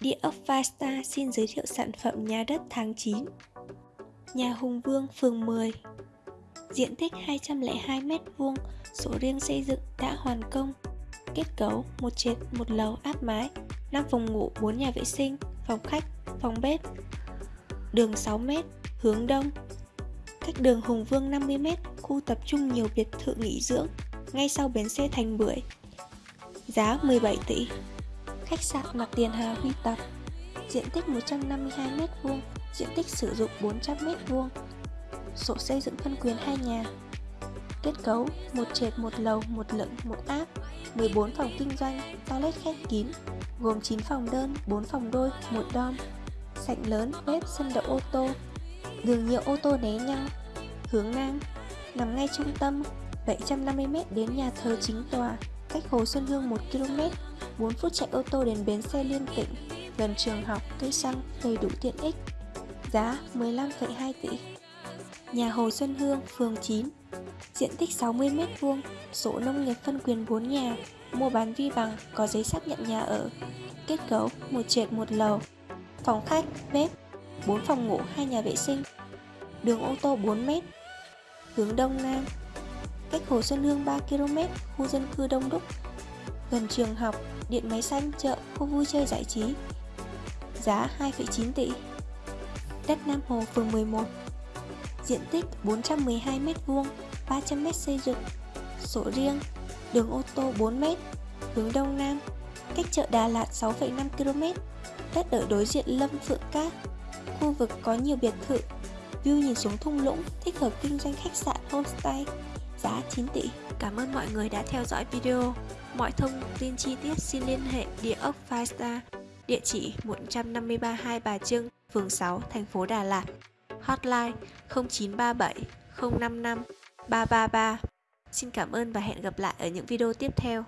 Địa ốc Vasta xin giới thiệu sản phẩm nhà đất tháng 9 Nhà Hùng Vương, phường 10 Diện tích 202m2, sổ riêng xây dựng đã hoàn công. Kết cấu một trệt, một lầu áp mái 5 phòng ngủ, 4 nhà vệ sinh, phòng khách, phòng bếp. Đường 6m, hướng đông. Cách đường Hùng Vương 50m, khu tập trung nhiều biệt thự nghỉ dưỡng Ngay sau bến xe Thành Bưởi. Giá 17 tỷ. Khách sạn mặt tiền Hà Huy Tập. Diện tích 152m2 Diện tích sử dụng 400m2 Sổ xây dựng phân quyền hai nhà. Kết cấu một trệt một lầu, một lửng, một áp 14 phòng kinh doanh, toilet khép kín Gồm 9 phòng đơn, 4 phòng đôi, một dom Sảnh lớn, bếp, sân đậu ô tô. Đường nhiều ô tô né nhau Hướng Nam Nằm ngay trung tâm 750m đến nhà thờ chính tòa Cách Hồ Xuân Hương 1 km 4 phút chạy ô tô đến bến xe liên tỉnh, gần trường học, cây xăng, đầy đủ tiện ích. Giá 15,2 tỷ. Nhà Hồ Xuân Hương, phường 9, diện tích 60m2, sổ nông nghiệp phân quyền 4 nhà, mua bán vi bằng, có giấy xác nhận nhà ở. Kết cấu một trệt một lầu, phòng khách, bếp, 4 phòng ngủ, 2 nhà vệ sinh. Đường ô tô 4m. Hướng đông nam. Cách Hồ Xuân Hương 3 km, khu dân cư đông đúc, gần trường học, điện máy xanh, chợ, khu vui chơi giải trí. Giá 2,9 tỷ. Đất Nam Hồ, phường 11. Diện tích 412m2, 300m xây dựng. Sổ riêng, đường ô tô 4m, hướng Đông Nam, cách chợ Đà Lạt 6,5 km. Đất ở đối diện Lâm Phượng Cát. Khu vực có nhiều biệt thự, view nhìn xuống thung lũng, thích hợp kinh doanh khách sạn homestay. Giá 9 tỷ. Cảm ơn mọi người đã theo dõi video. Mọi thông tin chi tiết xin liên hệ địa ốc Firestar, địa chỉ 153 Hai Bà Trưng, phường 6, thành phố Đà Lạt. Hotline 0937 055 333. Xin cảm ơn và hẹn gặp lại ở những video tiếp theo.